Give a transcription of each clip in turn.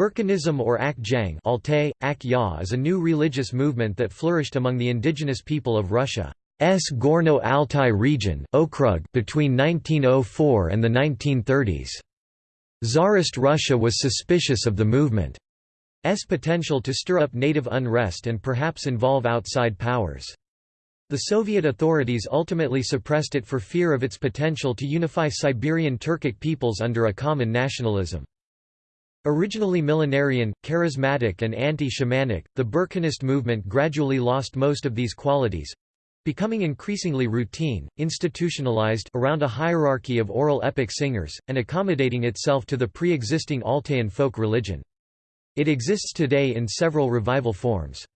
Burkhanism or Ak Jang Altay, is a new religious movement that flourished among the indigenous people of Russia's Gorno-Altai region Okrug between 1904 and the 1930s. Tsarist Russia was suspicious of the movement's potential to stir up native unrest and perhaps involve outside powers. The Soviet authorities ultimately suppressed it for fear of its potential to unify Siberian Turkic peoples under a common nationalism. Originally millenarian, charismatic and anti-shamanic, the Burkhanist movement gradually lost most of these qualities, becoming increasingly routine, institutionalized around a hierarchy of oral epic singers, and accommodating itself to the pre-existing Altayan folk religion. It exists today in several revival forms.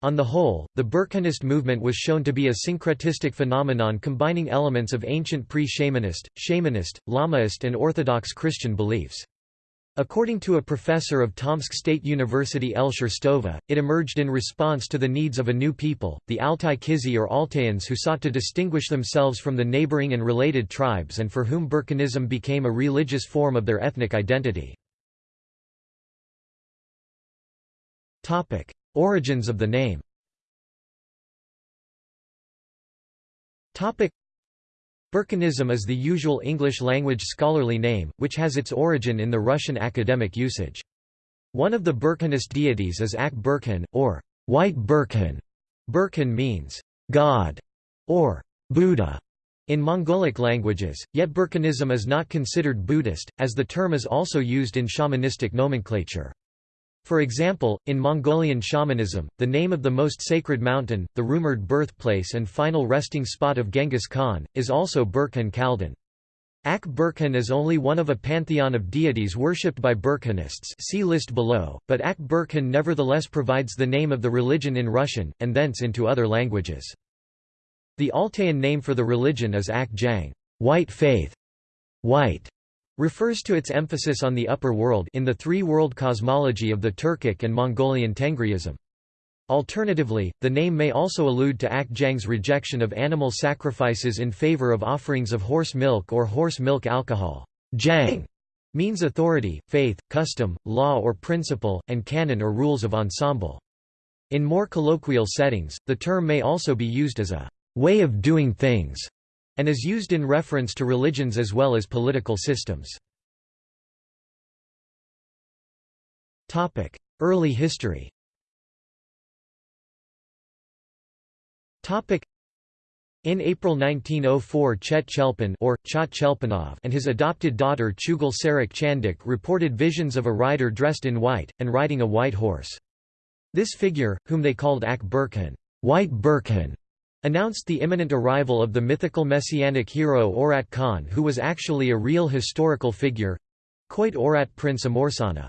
On the whole, the Burkhanist movement was shown to be a syncretistic phenomenon combining elements of ancient pre-shamanist, shamanist, Lamaist and Orthodox Christian beliefs. According to a professor of Tomsk State University El Sherstova, it emerged in response to the needs of a new people, the Altai Kizi or Altayans who sought to distinguish themselves from the neighboring and related tribes and for whom Burkhanism became a religious form of their ethnic identity. Origins of the name Burkhanism is the usual English-language scholarly name, which has its origin in the Russian academic usage. One of the Burkhanist deities is Ak Burkhan, or White Burkhan. Burkhan means, God, or Buddha, in Mongolic languages, yet Burkhanism is not considered Buddhist, as the term is also used in shamanistic nomenclature. For example, in Mongolian shamanism, the name of the most sacred mountain, the rumored birthplace and final resting spot of Genghis Khan, is also Burkhan Khaldun. Ak Burkhan is only one of a pantheon of deities worshipped by Burkhanists see list below, but Ak Burkhan nevertheless provides the name of the religion in Russian, and thence into other languages. The Altayan name for the religion is Ak Jang white faith", white refers to its emphasis on the upper world in the three-world cosmology of the Turkic and Mongolian Tengriism. Alternatively, the name may also allude to Ak Jang's rejection of animal sacrifices in favor of offerings of horse milk or horse milk alcohol. Jang means authority, faith, custom, law or principle, and canon or rules of ensemble. In more colloquial settings, the term may also be used as a way of doing things and is used in reference to religions as well as political systems. Early history in April 1904 Chet Chelpin or Chat and his adopted daughter Chugul Sarak Chandik reported visions of a rider dressed in white, and riding a white horse. This figure, whom they called Ak Burkhan, White Burkhan, announced the imminent arrival of the mythical messianic hero Orat Khan who was actually a real historical figure—Koit Orat Prince Amursana.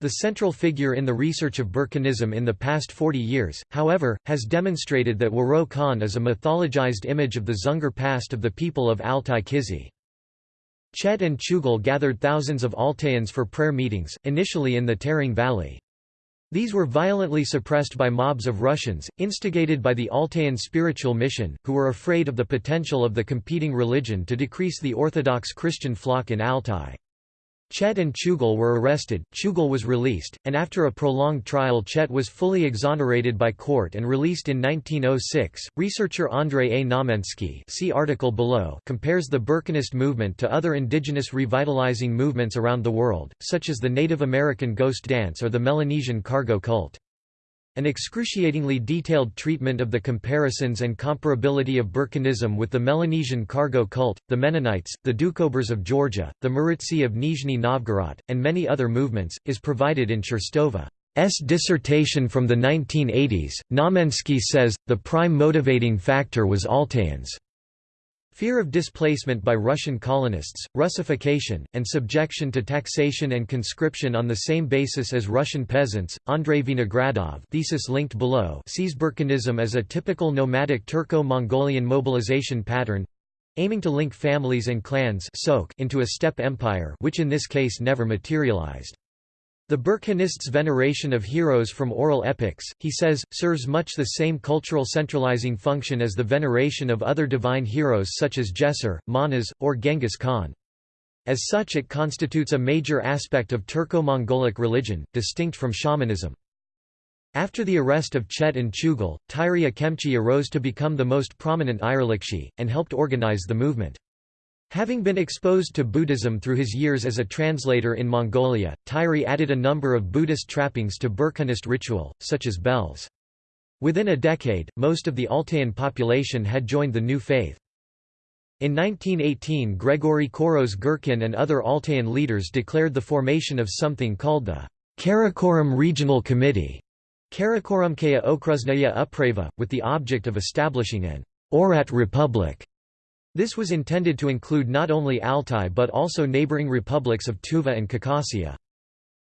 The central figure in the research of Burkhanism in the past 40 years, however, has demonstrated that Waro Khan is a mythologized image of the Dzungar past of the people of Altai Kizi. Chet and Chugul gathered thousands of Altayans for prayer meetings, initially in the Taring Valley. These were violently suppressed by mobs of Russians, instigated by the Altayan spiritual mission, who were afraid of the potential of the competing religion to decrease the Orthodox Christian flock in Altai. Chet and Chugul were arrested, Chugul was released, and after a prolonged trial Chet was fully exonerated by court and released in 1906. Researcher Andrei A. Znamenski see article below compares the Burkhanist movement to other indigenous revitalizing movements around the world, such as the Native American ghost dance or the Melanesian cargo cult. An excruciatingly detailed treatment of the comparisons and comparability of Burkhanism with the Melanesian cargo cult, the Mennonites, the Doukhobors of Georgia, the Muritsi of Nizhny Novgorod, and many other movements, is provided in Sherstova's dissertation from the 1980s. Znamenski says, the prime motivating factor was Altayans' Fear of displacement by Russian colonists, Russification, and subjection to taxation and conscription on the same basis as Russian peasants. Andrei Vinogradov thesis linked below sees Burkhanism as a typical nomadic Turco-Mongolian mobilization pattern aiming to link families and clans into a steppe empire which in this case never materialized. The Burkhanists' veneration of heroes from oral epics, he says, serves much the same cultural centralizing function as the veneration of other divine heroes such as Djeser, Manas, or Genghis Khan. As such it constitutes a major aspect of Turco-Mongolic religion, distinct from shamanism. After the arrest of Chet and Chugul, Tyri Kemchi arose to become the most prominent Irlikshi, and helped organize the movement. Having been exposed to Buddhism through his years as a translator in Mongolia, Tyri added a number of Buddhist trappings to Burkhanist ritual, such as bells. Within a decade, most of the Altayan population had joined the new faith. In 1918 Gregory Koros Gurkin and other Altayan leaders declared the formation of something called the Karakorum Regional Committee Karakorumkaya Okruznaya Uprava, with the object of establishing an Oirat Republic. This was intended to include not only Altai but also neighboring republics of Tuva and Khakassia.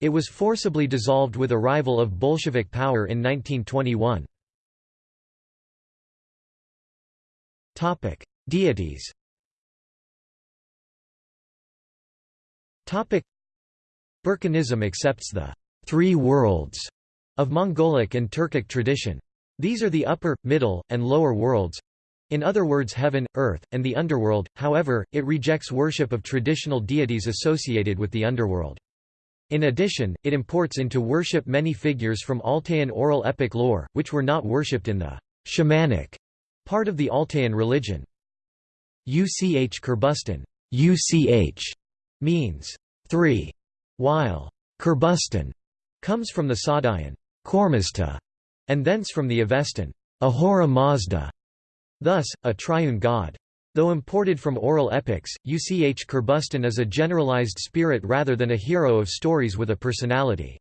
It was forcibly dissolved with arrival of Bolshevik power in 1921. Deities Burkhanism accepts the three worlds of Mongolic and Turkic tradition. These are the upper, middle, and lower worlds in other words heaven, earth, and the underworld, however, it rejects worship of traditional deities associated with the underworld. In addition, it imports into worship many figures from Altayan oral epic lore, which were not worshipped in the shamanic part of the Altayan religion. Uch Kurbustan UCH means three, while Kurbustan comes from the Sadayan Kormazta, and thence from the Avestan Ahura Mazda, thus, a triune god. Though imported from oral epics, Uch Kurbustan is a generalized spirit rather than a hero of stories with a personality.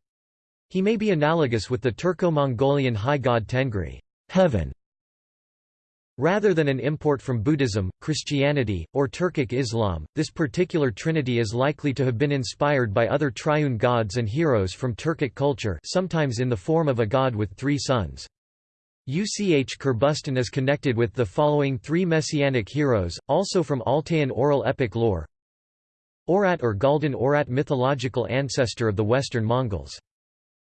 He may be analogous with the Turco-Mongolian high god Tengri heaven", Rather than an import from Buddhism, Christianity, or Turkic Islam, this particular trinity is likely to have been inspired by other triune gods and heroes from Turkic culture sometimes in the form of a god with three sons. Uch Kurbustan is connected with the following three messianic heroes, also from Altayan oral epic lore. Orat or Galdan Orat mythological ancestor of the Western Mongols.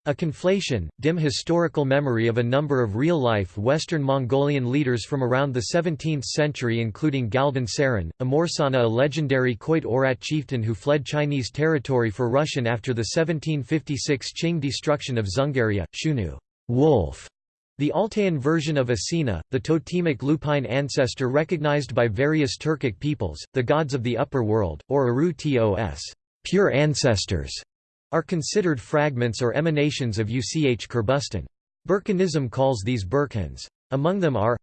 A conflation, dim historical memory of a number of real-life Western Mongolian leaders from around the 17th century including Galdan Saran, Amursana a legendary Khoit Orat chieftain who fled Chinese territory for Russian after the 1756 Qing destruction of Dzungaria, Shunu wolf", the Altayan version of Asina, the totemic lupine ancestor recognized by various Turkic peoples, the gods of the upper world, or Aru Tos pure ancestors", are considered fragments or emanations of Uch Kurbustan. Burkhanism calls these Burkhans. Among them are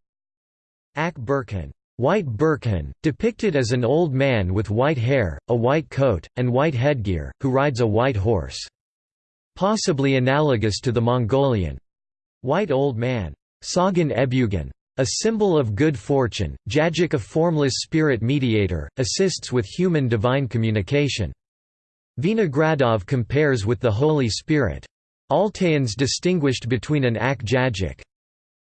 Ak Burkhan, white Burkhan, depicted as an old man with white hair, a white coat, and white headgear, who rides a white horse. Possibly analogous to the Mongolian white old man, Sagan Ebugan, a symbol of good fortune, Jajik a formless spirit mediator, assists with human divine communication. Vinogradov compares with the Holy Spirit. Altayans distinguished between an Ak Jajik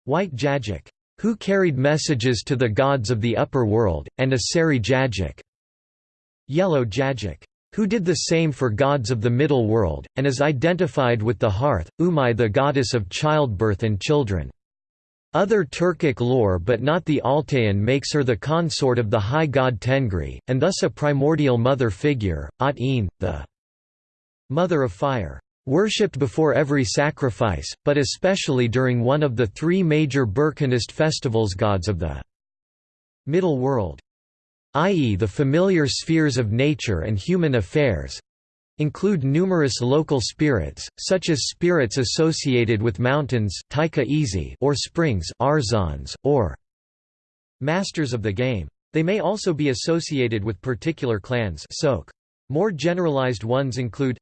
white Jajik, who carried messages to the gods of the upper world, and a Sari Jajik yellow Jajik, who did the same for gods of the middle world, and is identified with the hearth, Umai the goddess of childbirth and children. Other Turkic lore but not the Altayan makes her the consort of the high god Tengri, and thus a primordial mother figure, At-in, the mother of fire, worshipped before every sacrifice, but especially during one of the three major Burkhanist festivals gods of the middle world, i.e. the familiar spheres of nature and human affairs, include numerous local spirits, such as spirits associated with mountains or springs or masters of the game. They may also be associated with particular clans More generalized ones include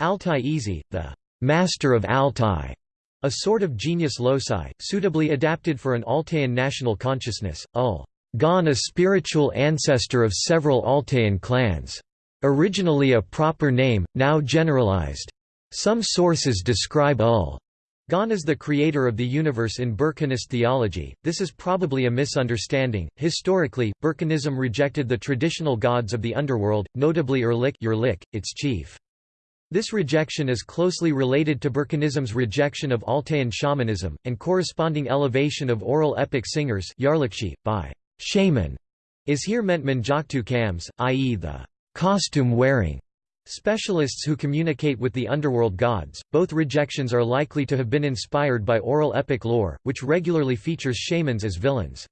Altai Izi, the master of Altai, a sort of genius loci, suitably adapted for an Altayan national consciousness, ul. Gon a spiritual ancestor of several Altayan clans. Originally a proper name, now generalized. Some sources describe Ul. Gon as the creator of the universe in Burkhanist theology. This is probably a misunderstanding. Historically, Burkhanism rejected the traditional gods of the underworld, notably Erlik, Yerlik its chief. This rejection is closely related to Burkhanism's rejection of Altayan shamanism, and corresponding elevation of oral epic singers by shaman is here meant Manjaktu Kams, i.e. the costume-wearing specialists who communicate with the underworld gods. Both rejections are likely to have been inspired by oral epic lore, which regularly features shamans as villains.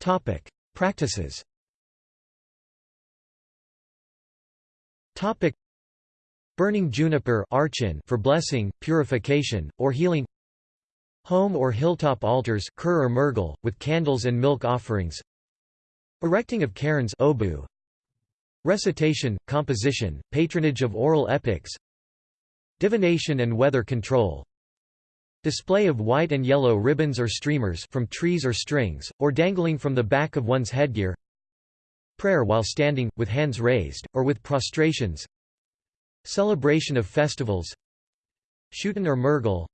Topic: Practices. Topic: Burning juniper archin for blessing, purification, or healing. Home or hilltop altars or murgal, with candles and milk offerings. Erecting of cairns obu. Recitation, composition, patronage of oral epics. Divination and weather control. Display of white and yellow ribbons or streamers from trees or strings, or dangling from the back of one's headgear Prayer while standing, with hands raised, or with prostrations Celebration of festivals Shootin or Murgal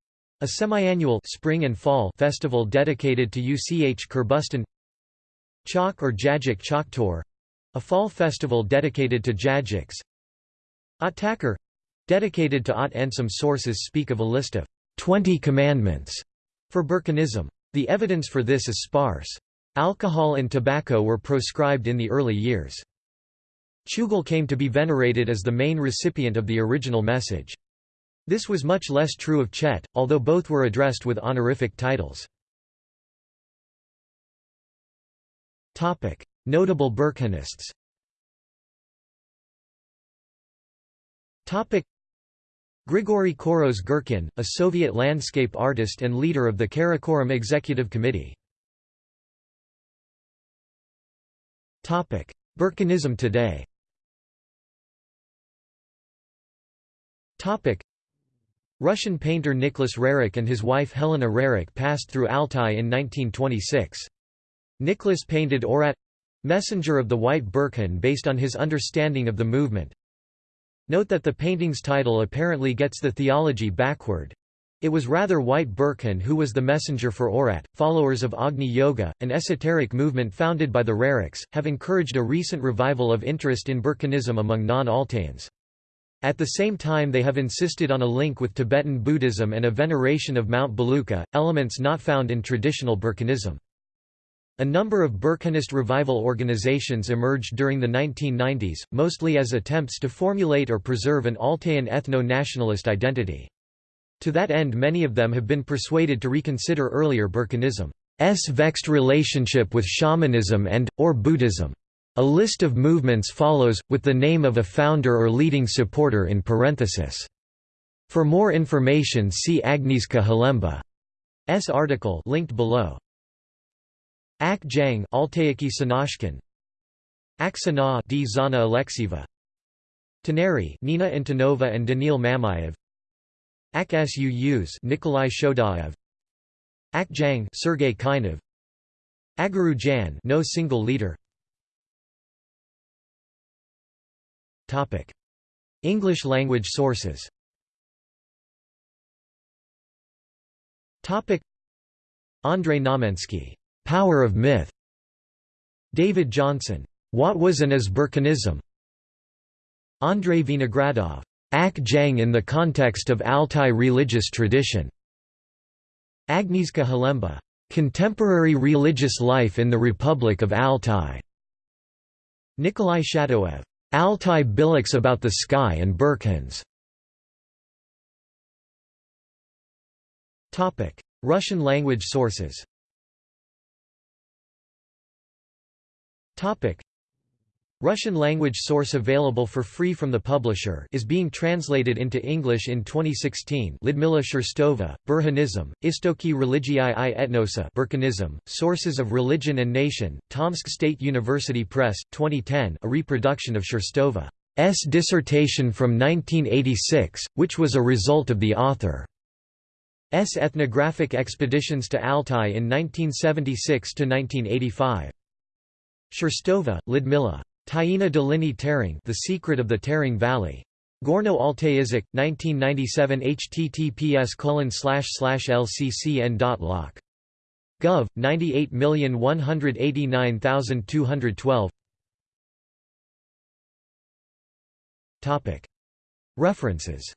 a semi-annual spring and fall festival dedicated to UCH Kurbustan Chok or Jajik Choktor a fall festival dedicated to Jajiks Atakar dedicated to At and some sources speak of a list of Twenty Commandments for Burkhanism. The evidence for this is sparse. Alcohol and tobacco were proscribed in the early years. Chugul came to be venerated as the main recipient of the original message. This was much less true of Chet, although both were addressed with honorific titles. Notable Burkhanists Grigory Koros Gurkin, a Soviet landscape artist and leader of the Karakorum Executive Committee. Burkhanism today Russian painter Nicholas Roerich and his wife Helena Roerich passed through Altai in 1926. Nicholas painted Orat—messenger of the White Burkhan based on his understanding of the movement, Note that the painting's title apparently gets the theology backward. It was rather White Burkhan who was the messenger for Orat. Followers of Agni Yoga, an esoteric movement founded by the Roerichs, have encouraged a recent revival of interest in Burkhanism among non-Altaians. At the same time they have insisted on a link with Tibetan Buddhism and a veneration of Mount Belukha, elements not found in traditional Burkhanism. A number of Burkhanist revival organizations emerged during the 1990s, mostly as attempts to formulate or preserve an Altaian ethno-nationalist identity. To that end many of them have been persuaded to reconsider earlier Burkhanism's vexed relationship with shamanism and, or Buddhism. A list of movements follows, with the name of a founder or leading supporter in parenthesis. For more information see Agnieszka Halemba's article linked below. Ak Jang Altayaki Sanashkin. Aksana D. Zana Alexieva. Taneri Nina Antonova and Danil Mamayev. Ak Suus Nikolai Shodaev. Ak Jang Sergei Kainov. Agaru Jan no single leader English language sources Topic Andrei Znamenski, Power of Myth. David Johnson. What was and is Burkhanism? Andrei Vinogradov. Ak Jang in the context of Altai religious tradition. Agnieszka Halemba. Contemporary religious life in the Republic of Altai. Nikolai Shatoev. Altai Billaks about the sky and Burkhans. Russian language sources. Russian language source available for free from the publisher is being translated into English in 2016 Lidmila Sherstova, Burhanism, Istoki religii i etnosa Burkhanism, Sources of Religion and Nation, Tomsk State University Press, 2010 a reproduction of Sherstova's dissertation from 1986, which was a result of the author's ethnographic expeditions to Altai in 1976–1985. Sherstova, Lidmila. Taina Dolini Tering The Secret of the Tering Valley. Gorno Altaizik, 1997 https lccn.loc. Gov. 98189212 References